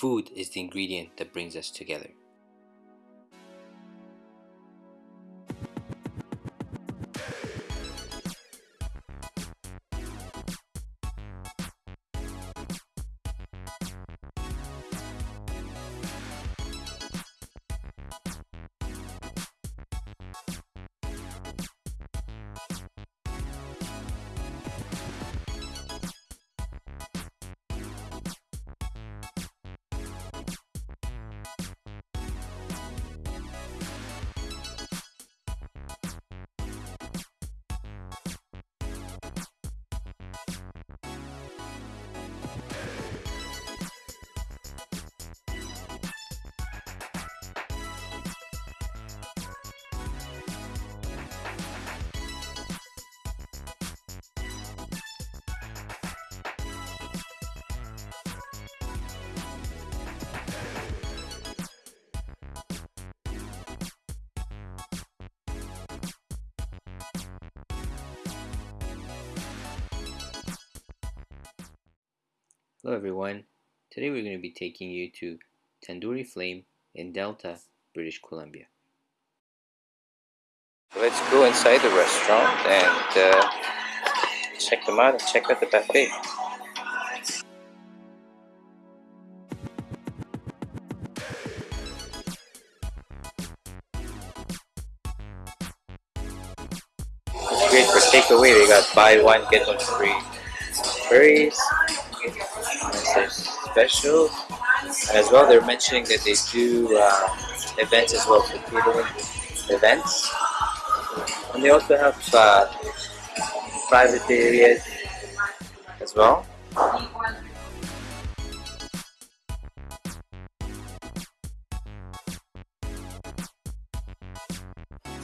food is the ingredient that brings us together. Hello everyone, today we're going to be taking you to Tandoori Flame in Delta, British Columbia. Let's go inside the restaurant and uh, check them out and check out the buffet. It's great for takeaway, they got buy one get one free special. As well, they're mentioning that they do uh, events as well, for catering events. And they also have uh, private areas as well.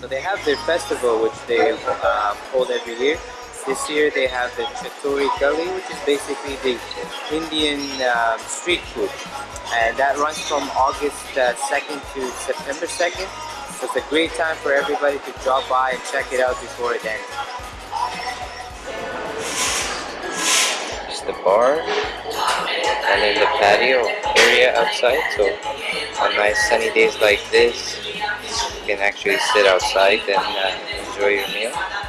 So they have their festival which they uh, hold every year. This year they have the Chatori Gully, which is basically the Indian um, street food. And that runs from August uh, 2nd to September 2nd. So it's a great time for everybody to drop by and check it out before it ends. It's the bar and then the patio area outside. So on nice sunny days like this, you can actually sit outside and uh, enjoy your meal.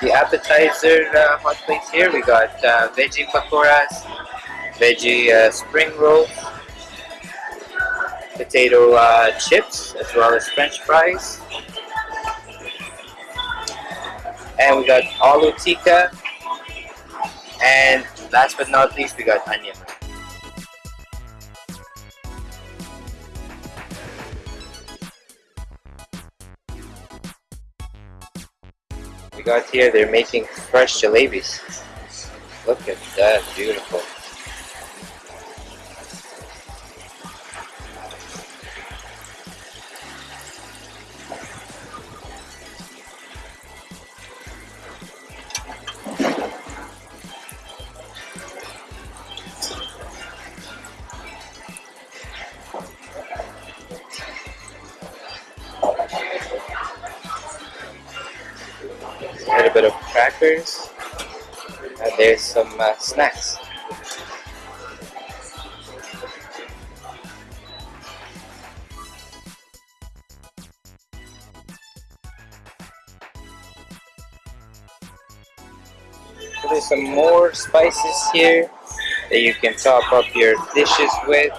The appetizer uh, hot plates here. We got uh, veggie pakoras, veggie uh, spring rolls, potato uh, chips, as well as french fries. And we got aloo tikka. And last but not least, we got onion. We got here, they're making fresh jalebis. Look at that, beautiful. And there's some uh, snacks. There's some more spices here that you can top up your dishes with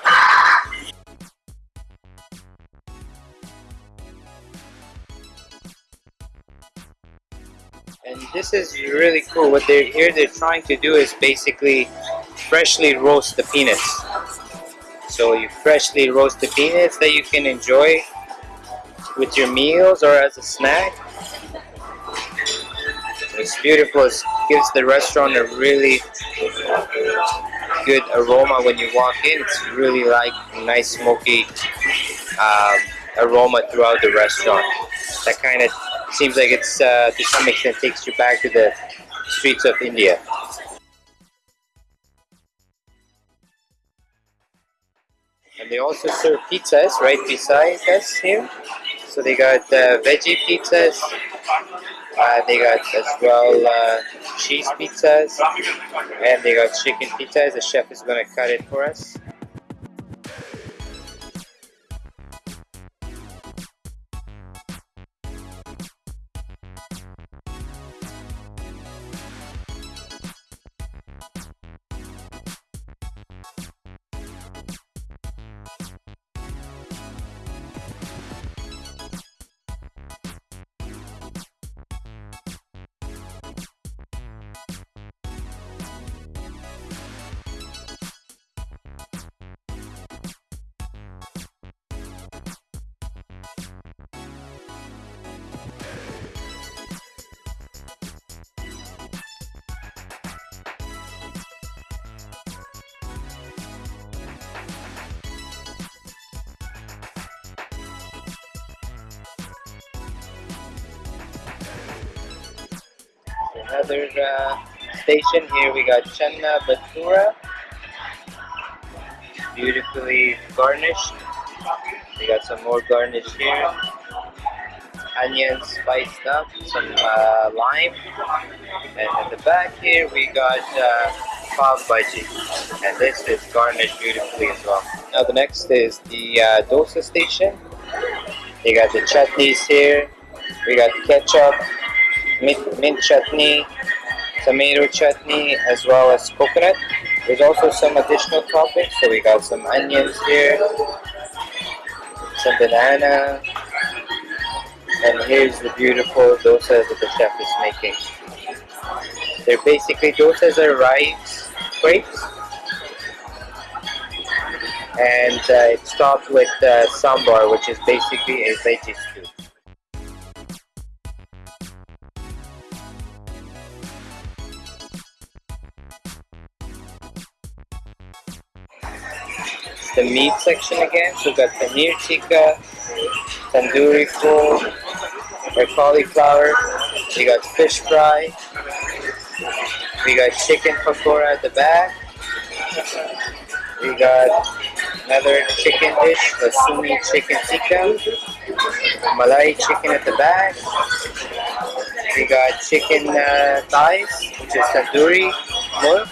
this is really cool. What they're here they're trying to do is basically freshly roast the peanuts. So you freshly roast the peanuts that you can enjoy with your meals or as a snack. It's beautiful. It gives the restaurant a really good aroma when you walk in. It's really like nice smoky um, aroma throughout the restaurant. That kind of seems like it's uh, to some extent takes you back to the streets of India. And they also serve pizzas right beside us here. So they got uh, veggie pizzas. Uh, they got as well uh, cheese pizzas. And they got chicken pizzas. The chef is going to cut it for us. Another uh, station. Here we got Channa Bhatura beautifully garnished. We got some more garnish here. Onions spiced up some uh, lime. And in the back here we got uh, pav bhaji and this is garnished beautifully as well. Now the next is the uh, dosa station. You got the chutneys here. We got ketchup mint, mint chutney, tomato chutney, as well as coconut. There's also some additional toppings, so we got some onions here, some banana, and here's the beautiful dosa that the chef is making. They're basically, dosas are rice crepes, and uh, it's topped with uh, sambar, which is basically a veggie the meat section again. So we got paneer tikka, tandoori full, or cauliflower. We got fish fry. We got chicken pakora at the back. We got another chicken dish, Basumi chicken tikka. Malai chicken at the back. We got chicken uh, thighs, which is tandoori more.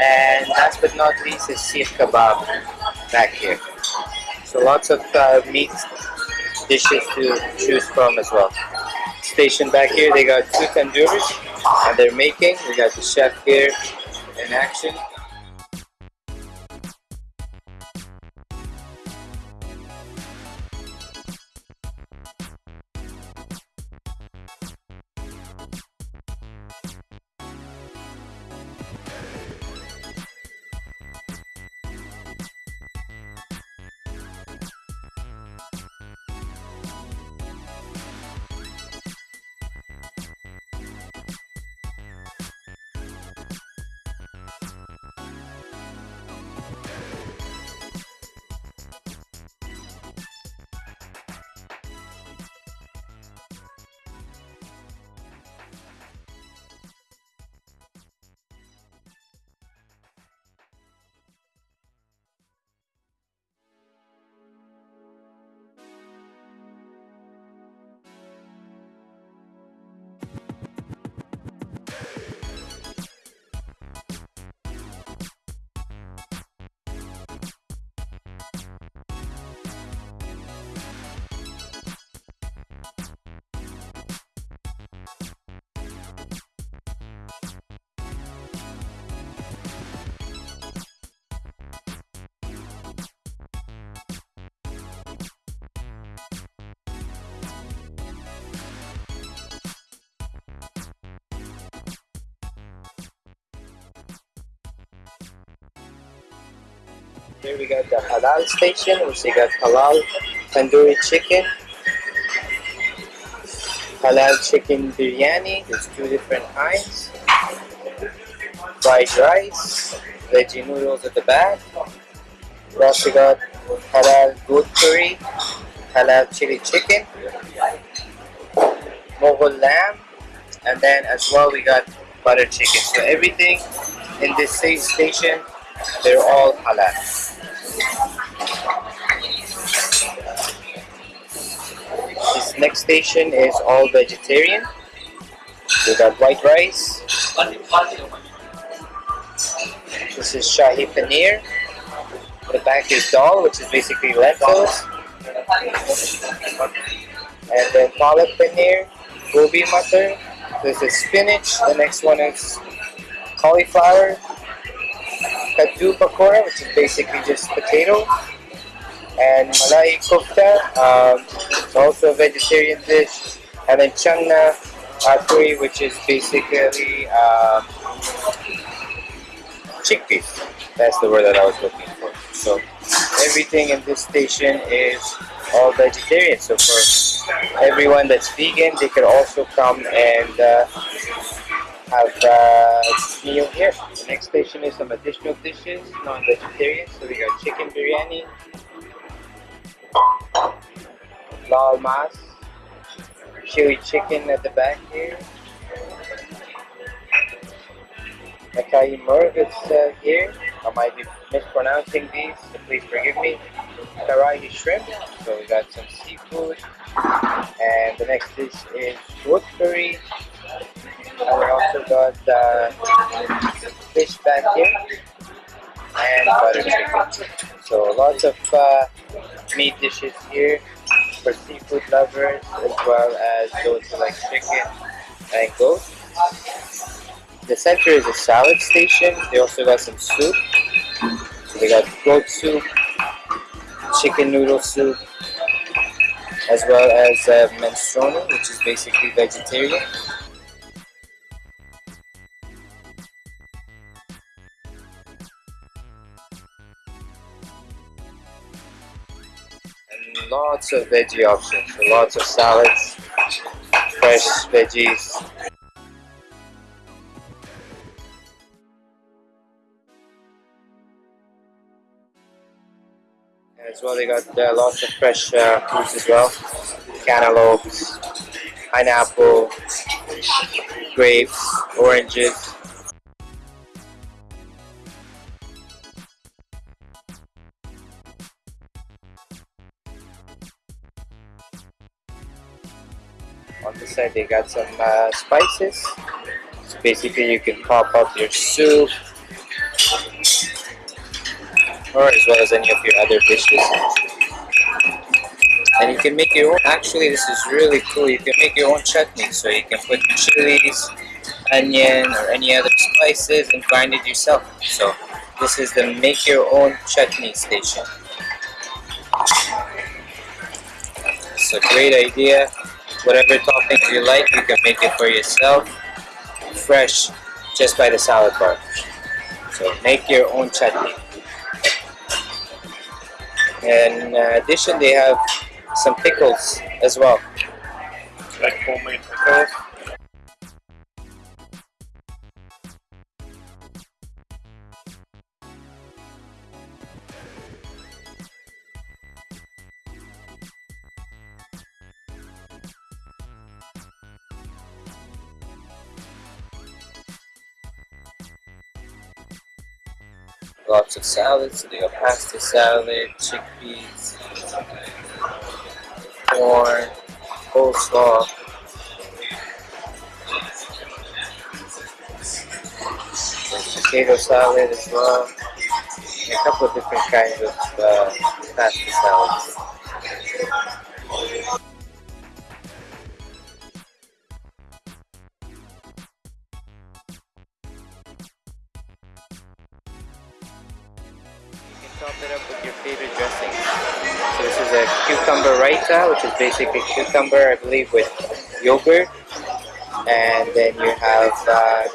And last but not least is seekh kebab back here. So lots of uh, meat dishes to choose from as well. Station back here, they got two tandoors and they're making. We got the chef here in action. Here we got the halal station, which they got halal tandoori chicken, halal chicken biryani, there's two different kinds, fried rice, veggie noodles at the back, we also got halal goat curry, halal chili chicken, Mughal lamb, and then as well we got butter chicken. So everything in this station, they're all halal. This next station is all vegetarian. We got white rice. This is shahi paneer. The back is dal, which is basically lentils. And then palak paneer, gobi matar. This is spinach. The next one is cauliflower. Kaddu pakora, which is basically just potato. And malai kofta, um, also a vegetarian dish. And then changna aturi, which is basically um, chickpeas. That's the word that I was looking for. So everything in this station is all vegetarian. So for everyone that's vegan, they could also come and uh, have a meal here. The next station is some additional dishes, non-vegetarian. So we got chicken biryani, lal mas, chili chicken at the back here. Makai Murg is uh, here. I might be mispronouncing these, so please forgive me. Karahi shrimp, so we got some seafood. And the next dish is wood curry. Got uh, fish back here and butter chicken. So lots of uh, meat dishes here for seafood lovers as well as those who like chicken and goat. The center is a salad station. They also got some soup. So they got goat soup, chicken noodle soup, as well as uh, which is basically vegetarian. Lots of veggie options, lots of salads, fresh veggies, as well they got uh, lots of fresh uh, fruits as well. Cantaloupes pineapple grapes oranges they got some uh, spices so basically you can pop up your soup or as well as any of your other dishes. And you can make your own, actually this is really cool, you can make your own chutney. So you can put chilies, onion or any other spices and grind it yourself. So this is the make your own chutney station. It's a great idea. Whatever toppings you like, you can make it for yourself. Fresh, just by the salad bar. So make your own chutney. And in addition, they have some pickles as well. Like homemade pickles. Lots of salads. They have pasta salad, chickpeas, corn, coleslaw. Potato salad as well. And a couple of different kinds of uh, pasta salads. Basically cucumber, I believe, with yogurt. And then you have uh,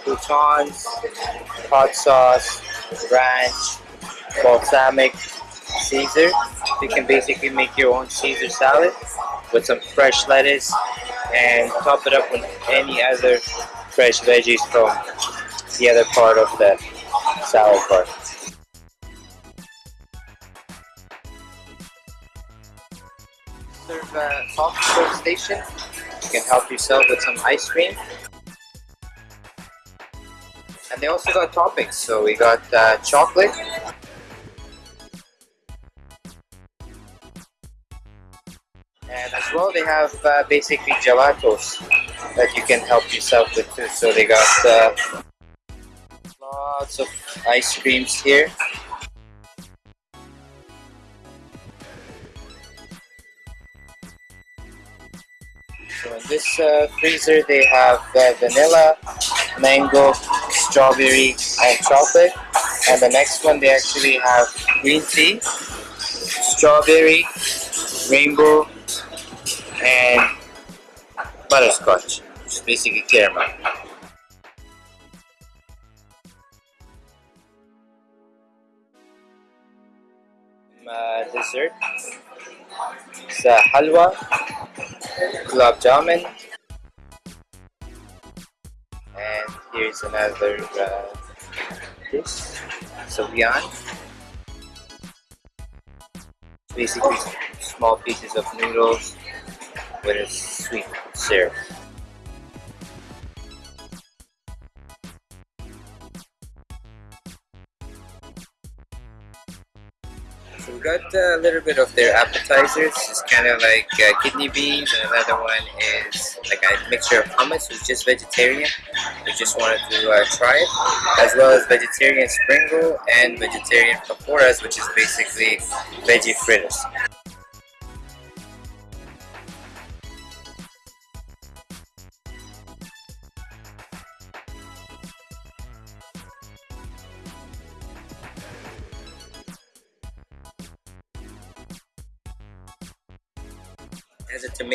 hot sauce, ranch, balsamic, Caesar. You can basically make your own Caesar salad with some fresh lettuce and top it up with any other fresh veggies from the other part of the salad bar. A station. You can help yourself with some ice cream. And they also got toppings. So we got uh, chocolate. And as well, they have uh, basically gelatos that you can help yourself with too. So they got uh, lots of ice creams here. This uh, freezer they have vanilla, mango, strawberry and chocolate. And the next one they actually have green tea, strawberry, rainbow and butterscotch, which is basically caramel. Uh, dessert. It's uh, halwa, gulab jamun, and here's another uh, dish, Savian. Basically, small pieces of noodles with a sweet syrup. Got a little bit of their appetizers. It's kind of like uh, kidney beans, and another one is like a mixture of hummus, who's just vegetarian. We just wanted to uh, try it, as well as vegetarian spring roll and vegetarian pakoras, which is basically veggie fritters.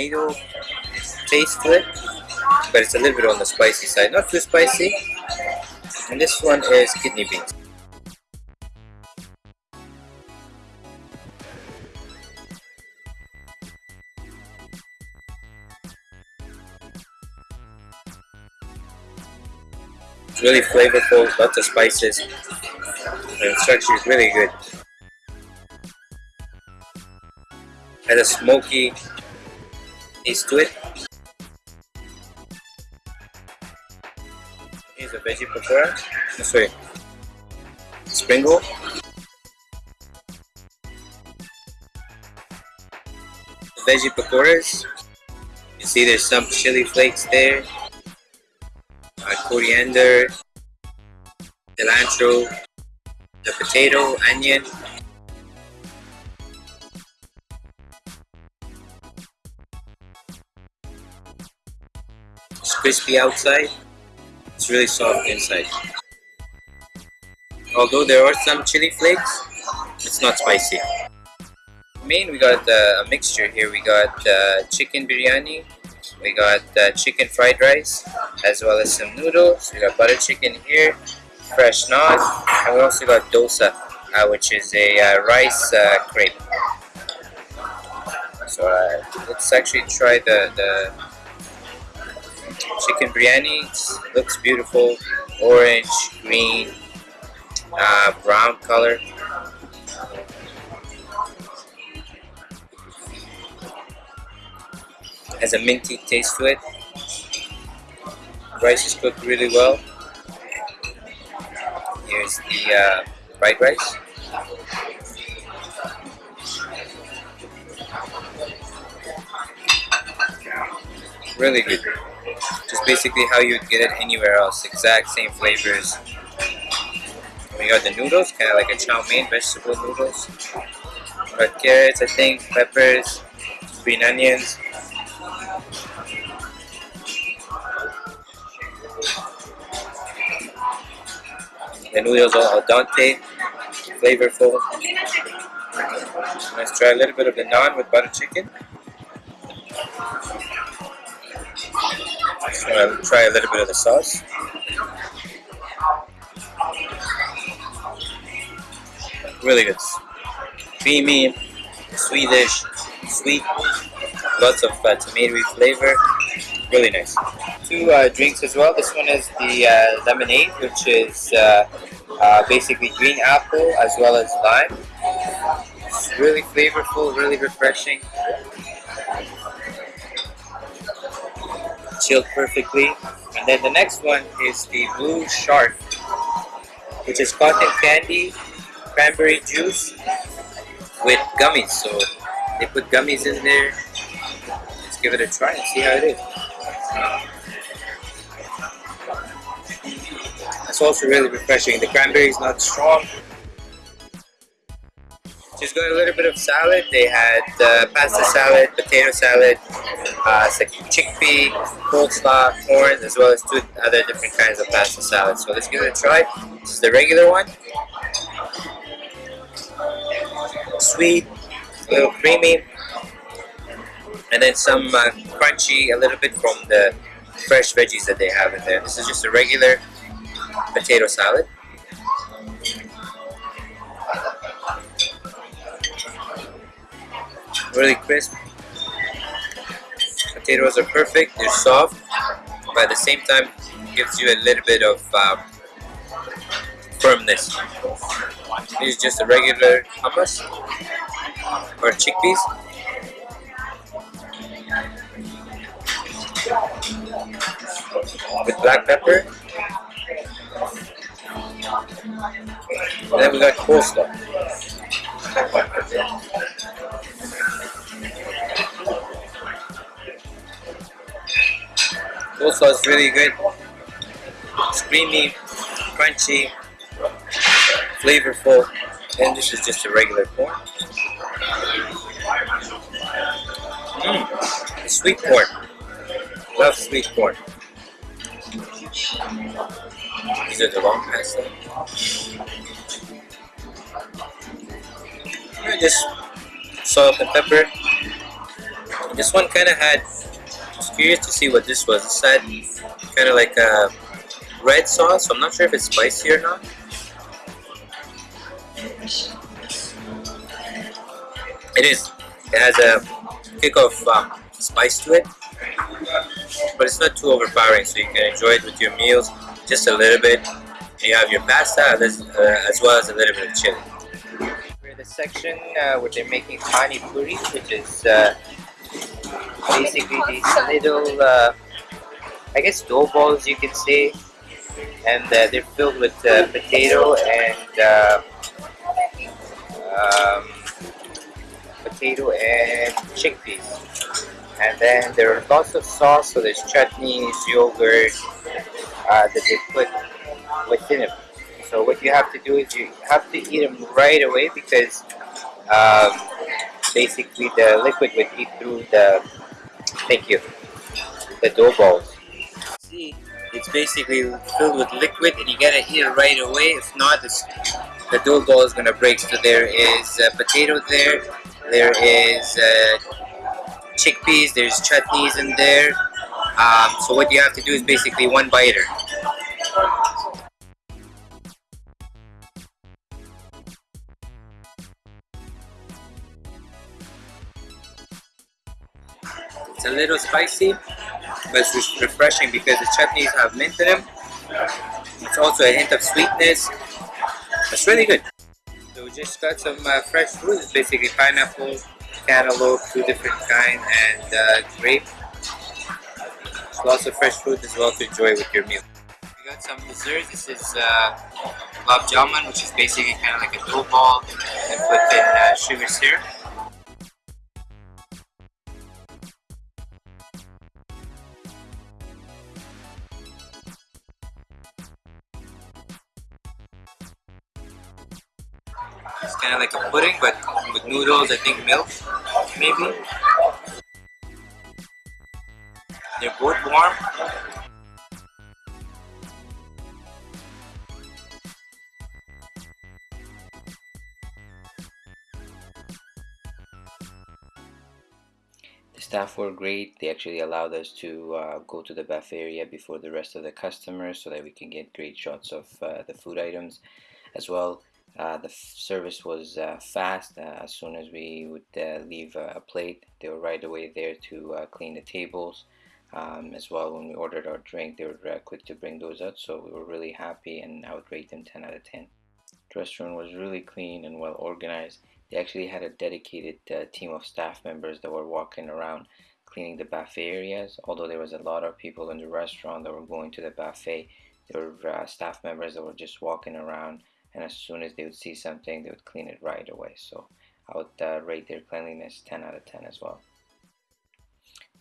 Tomato taste to it, but it's a little bit on the spicy side. Not too spicy. And this one is kidney beans. Really flavorful, lots of spices, and it's actually really good. Has a smoky taste to it. Here's a veggie pakora. This way. spring roll. Veggie pakoras. You see there's some chili flakes there, uh, coriander, cilantro, the potato, onion, It's crispy outside, it's really soft inside. Although there are some chili flakes, it's not spicy. Main, we got uh, a mixture here. We got uh, chicken biryani, we got uh, chicken fried rice, as well as some noodles. We got butter chicken here, fresh naan, and we also got dosa, uh, which is a uh, rice uh, crepe. So let's actually try the, the chicken biryani looks beautiful. Orange green uh, brown color. Has a minty taste to it. Rice is cooked really well. Here's the uh, fried rice. Really good just basically how you would get it anywhere else. Exact same flavors. We got the noodles kind of like a chow mein vegetable noodles. Got carrots I think peppers green onions. The noodles are al dente flavorful. Let's try a little bit of the naan with butter chicken just to try a little bit of the sauce. Really good. Creamy, Swedish, sweet, lots of uh, tomatoey flavor. Really nice. Two uh, drinks as well. This one is the uh, lemonade, which is uh, uh, basically green apple as well as lime. It's really flavorful, really refreshing. Chilled perfectly. And then the next one is the Blue Shark, which is cotton candy, cranberry juice with gummies. So they put gummies in there. Let's give it a try and see how it is. It's also really refreshing. The cranberry is not strong. Just got a little bit of salad. They had uh, pasta salad, potato salad, uh, it's like chickpea, coleslaw, corn, as well as two other different kinds of pasta salad. So let's give it a try. This is the regular one. Sweet, a little creamy, and then some uh, crunchy, a little bit from the fresh veggies that they have in there. This is just a regular potato salad. Really crisp. Potatoes are perfect, they're soft, but at the same time gives you a little bit of um, firmness. This is just a regular hummus or chickpeas. With black pepper and then we got coleslaw. Coleslaw is really good. It's creamy, crunchy, flavorful, and this is just a regular corn. Mmm, sweet corn. Love sweet corn. These are the long pasta. Just salt and pepper. This one kind of had, I curious to see what this was. This had kind of like a red sauce, so I'm not sure if it's spicy or not. It is. It has a kick of um, spice to it, but it's not too overpowering, so you can enjoy it with your meals just a little bit. You have your pasta as, uh, as well as a little bit of chili. We're in the section uh, where they're making pani puri, which is uh, basically these little, uh, I guess, dough balls you can say, and uh, they're filled with uh, potato and um, potato and chickpeas. And then there are lots of sauce, so there's chutneys, yogurt, uh, that they put within it. So what you have to do is you have to eat them right away because um, basically the liquid would eat through the, thank you, the dough balls. See, it's basically filled with liquid and you gotta eat it right away. If not, the dough ball is gonna break. So there is uh, potato there, there is uh, chickpeas, there's chutneys in there, um, so what you have to do is basically one biter. It's a little spicy, but it's refreshing because the chutneys have mint in them. It's also a hint of sweetness. It's really good. So we just got some uh, fresh fruits, basically pineapple, cantaloupe, two different kind, and uh, grape lots of fresh fruit as well to enjoy with your meal. We got some dessert. This is uh, gulab which is basically kind of like a dough ball and put in uh, sugar syrup. Like a pudding, but with noodles, I think milk, maybe. They're both warm. The staff were great. They actually allowed us to uh, go to the buffet area before the rest of the customers so that we can get great shots of uh, the food items as well. Uh, the service was uh, fast. Uh, as soon as we would uh, leave a plate, they were right away there to clean the tables um, as well when we ordered our drink they were uh, quick to bring those out so we were really happy and I would rate them 10 out of 10 the restaurant was really clean and well organized they actually had a dedicated uh, team of staff members that were walking around cleaning the buffet areas although there was a lot of people in the restaurant that were going to the buffet there were uh, staff members that were just walking around and as soon as they would see something they would clean it right away so I would uh, rate their cleanliness 10 out of 10 as well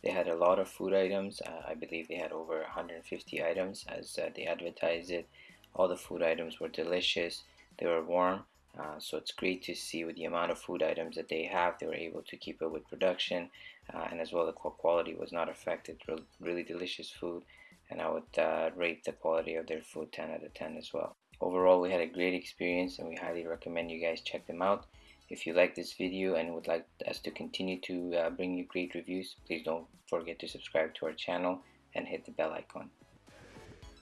They had a lot of food items. Uh, I believe they had over 150 items as uh, they advertised it. All the food items were delicious. They were warm. Uh, so it's great to see with the amount of food items that they have, they were able to keep up with production uh, and as well the quality was not affected. Re really delicious food and I would uh, rate the quality of their food 10 out of 10 as well. Overall, we had a great experience and we highly recommend you guys check them out. If you like this video and would like us to continue to uh, bring you great reviews, please don't forget to subscribe to our channel and hit the bell icon.